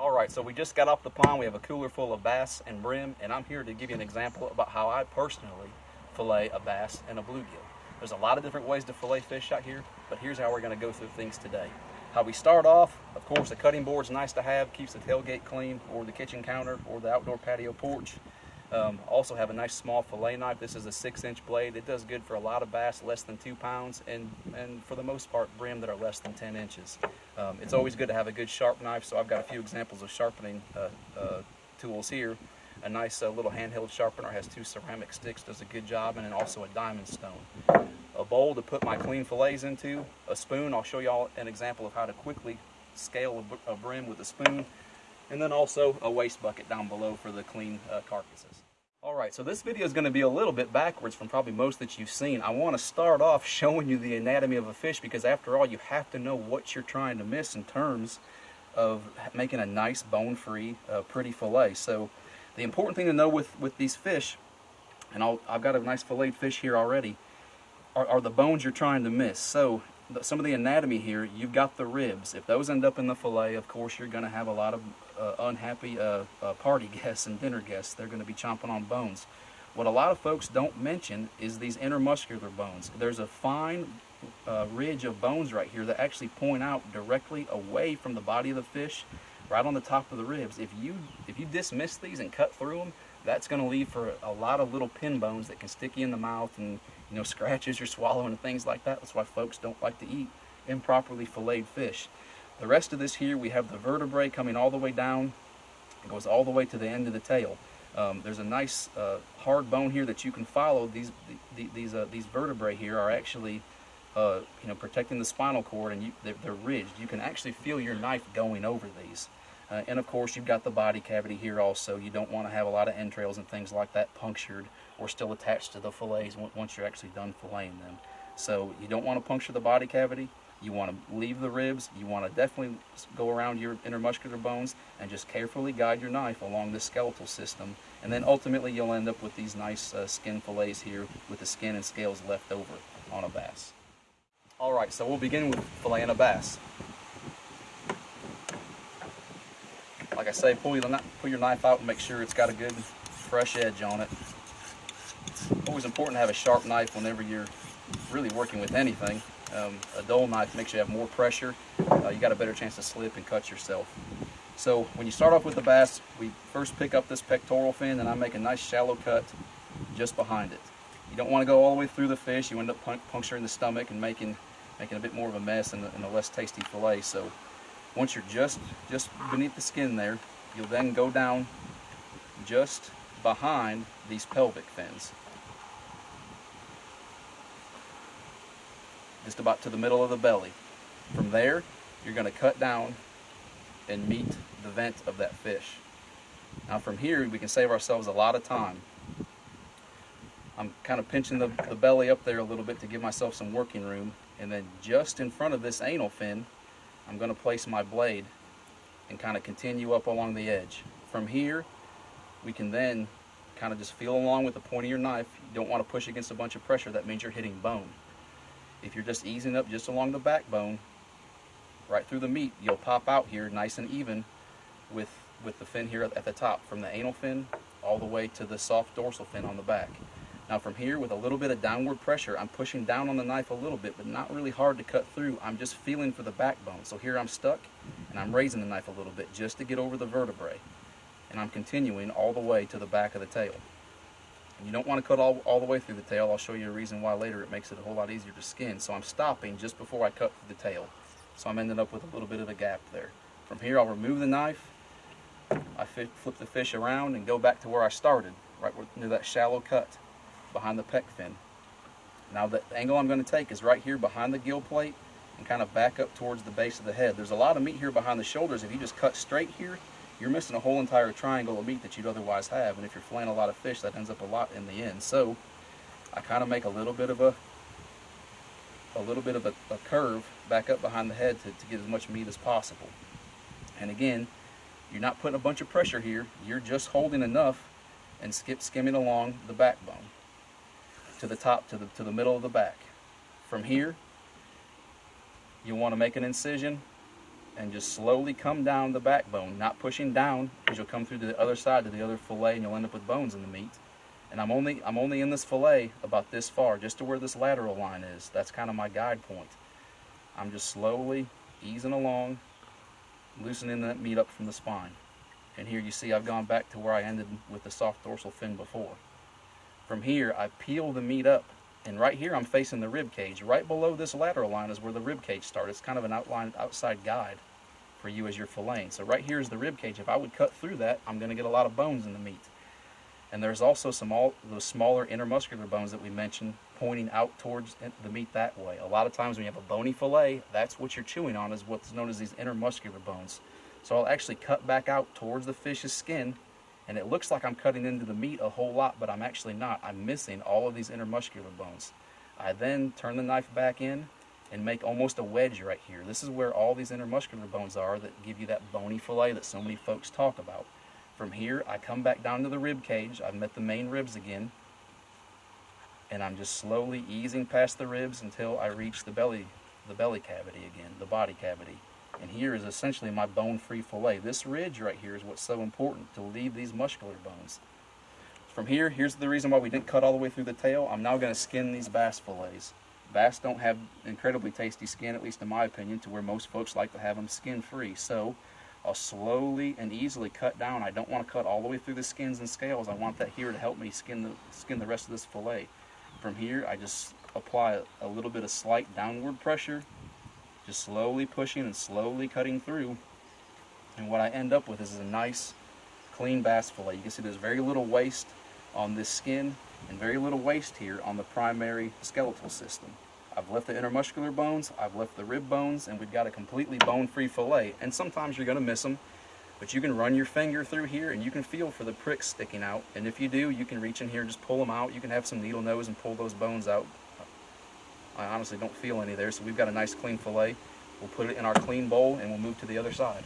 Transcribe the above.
All right, so we just got off the pond. We have a cooler full of bass and brim, and I'm here to give you an example about how I personally fillet a bass and a bluegill. There's a lot of different ways to fillet fish out here, but here's how we're gonna go through things today. How we start off, of course, the cutting board's nice to have, keeps the tailgate clean, or the kitchen counter, or the outdoor patio porch. Um, also have a nice small fillet knife. This is a six inch blade. It does good for a lot of bass less than two pounds and, and for the most part brim that are less than 10 inches. Um, it's always good to have a good sharp knife so I've got a few examples of sharpening uh, uh, tools here. A nice uh, little handheld sharpener has two ceramic sticks, does a good job, and then also a diamond stone. A bowl to put my clean fillets into, a spoon, I'll show y'all an example of how to quickly scale a, a brim with a spoon, and then also a waste bucket down below for the clean uh, carcasses. All right, so this video is going to be a little bit backwards from probably most that you've seen. I want to start off showing you the anatomy of a fish because after all, you have to know what you're trying to miss in terms of making a nice bone-free, uh, pretty fillet. So the important thing to know with, with these fish, and i have got a nice filleted fish here already, are, are the bones you're trying to miss. So some of the anatomy here, you've got the ribs. If those end up in the fillet, of course, you're going to have a lot of uh, unhappy uh, uh, party guests and dinner guests. They're going to be chomping on bones. What a lot of folks don't mention is these intermuscular bones. There's a fine uh, ridge of bones right here that actually point out directly away from the body of the fish, right on the top of the ribs. If you if you dismiss these and cut through them, that's going to leave for a lot of little pin bones that can stick you in the mouth and you know, scratches you're swallowing and things like that. That's why folks don't like to eat improperly filleted fish. The rest of this here, we have the vertebrae coming all the way down. It goes all the way to the end of the tail. Um, there's a nice uh, hard bone here that you can follow. These the, these uh, these vertebrae here are actually uh, you know protecting the spinal cord, and you, they're, they're, ridged. You can actually feel your knife going over these. Uh, and of course, you've got the body cavity here also. You don't want to have a lot of entrails and things like that punctured or still attached to the fillets once you're actually done filleting them. So you don't want to puncture the body cavity. You want to leave the ribs. You want to definitely go around your intermuscular bones and just carefully guide your knife along the skeletal system. And then ultimately you'll end up with these nice uh, skin fillets here with the skin and scales left over on a bass. All right, so we'll begin with filleting a bass. Like I say, pull your, pull your knife out and make sure it's got a good fresh edge on it always important to have a sharp knife whenever you're really working with anything. Um, a dull knife makes you have more pressure. Uh, you got a better chance to slip and cut yourself. So when you start off with the bass, we first pick up this pectoral fin and I make a nice shallow cut just behind it. You don't want to go all the way through the fish. You end up puncturing the stomach and making making a bit more of a mess and a, less tasty fillet. So once you're just just beneath the skin there, you'll then go down just behind these pelvic fins. Just about to the middle of the belly. From there, you're going to cut down and meet the vent of that fish. Now from here, we can save ourselves a lot of time. I'm kind of pinching the, the belly up there a little bit to give myself some working room. And then just in front of this anal fin, I'm going to place my blade and kind of continue up along the edge. From here, we can then kind of just feel along with the point of your knife. You don't want to push against a bunch of pressure. That means you're hitting bone. If you're just easing up just along the backbone, right through the meat, you'll pop out here nice and even with, with the fin here at the top, from the anal fin all the way to the soft dorsal fin on the back. Now from here, with a little bit of downward pressure, I'm pushing down on the knife a little bit, but not really hard to cut through. I'm just feeling for the backbone. So here I'm stuck, and I'm raising the knife a little bit just to get over the vertebrae. And I'm continuing all the way to the back of the tail. You don't want to cut all, all the way through the tail. I'll show you a reason why later it makes it a whole lot easier to skin. So I'm stopping just before I cut the tail. So I'm ending up with a little bit of a gap there. From here I'll remove the knife, I flip the fish around and go back to where I started, right near that shallow cut behind the pec fin. Now the angle I'm going to take is right here behind the gill plate and kind of back up towards the base of the head. There's a lot of meat here behind the shoulders. If you just cut straight here, you're missing a whole entire triangle of meat that you'd otherwise have. And if you're filleting a lot of fish, that ends up a lot in the end. So I kind of make a little bit of a a little bit of a, a curve back up behind the head to, to get as much meat as possible. And again, you're not putting a bunch of pressure here. You're just holding enough and skip skimming along the backbone to the top, to the, to the middle of the back. From here, you want to make an incision and just slowly come down the backbone, not pushing down, because you'll come through to the other side to the other fillet and you'll end up with bones in the meat. And I'm only I'm only in this fillet about this far, just to where this lateral line is. That's kind of my guide point. I'm just slowly easing along, loosening that meat up from the spine. And here you see I've gone back to where I ended with the soft dorsal fin before. From here, I peel the meat up, and right here I'm facing the rib cage. Right below this lateral line is where the rib cage starts. It's kind of an outline outside guide for you as you're filleting. So right here is the rib cage. If I would cut through that, I'm going to get a lot of bones in the meat. And there's also some all those smaller intermuscular bones that we mentioned pointing out towards the meat that way. A lot of times when you have a bony fillet, that's what you're chewing on is what's known as these intermuscular bones. So I'll actually cut back out towards the fish's skin and it looks like I'm cutting into the meat a whole lot, but I'm actually not. I'm missing all of these intermuscular bones. I then turn the knife back in and make almost a wedge right here. This is where all these intermuscular bones are that give you that bony fillet that so many folks talk about. From here, I come back down to the rib cage. I've met the main ribs again. And I'm just slowly easing past the ribs until I reach the belly, the belly cavity again, the body cavity. And here is essentially my bone-free fillet. This ridge right here is what's so important, to leave these muscular bones. From here, here's the reason why we didn't cut all the way through the tail. I'm now going to skin these bass fillets. Bass don't have incredibly tasty skin, at least in my opinion, to where most folks like to have them skin-free. So I'll slowly and easily cut down. I don't want to cut all the way through the skins and scales. I want that here to help me skin the, skin the rest of this fillet. From here, I just apply a little bit of slight downward pressure just slowly pushing and slowly cutting through. And what I end up with is a nice clean bass fillet. You can see there's very little waste on this skin and very little waste here on the primary skeletal system. I've left the intermuscular bones, I've left the rib bones, and we've got a completely bone-free fillet. And sometimes you're going to miss them, but you can run your finger through here and you can feel for the pricks sticking out. And if you do, you can reach in here and just pull them out. You can have some needle nose and pull those bones out. I honestly don't feel any there, so we've got a nice clean fillet. We'll put it in our clean bowl and we'll move to the other side.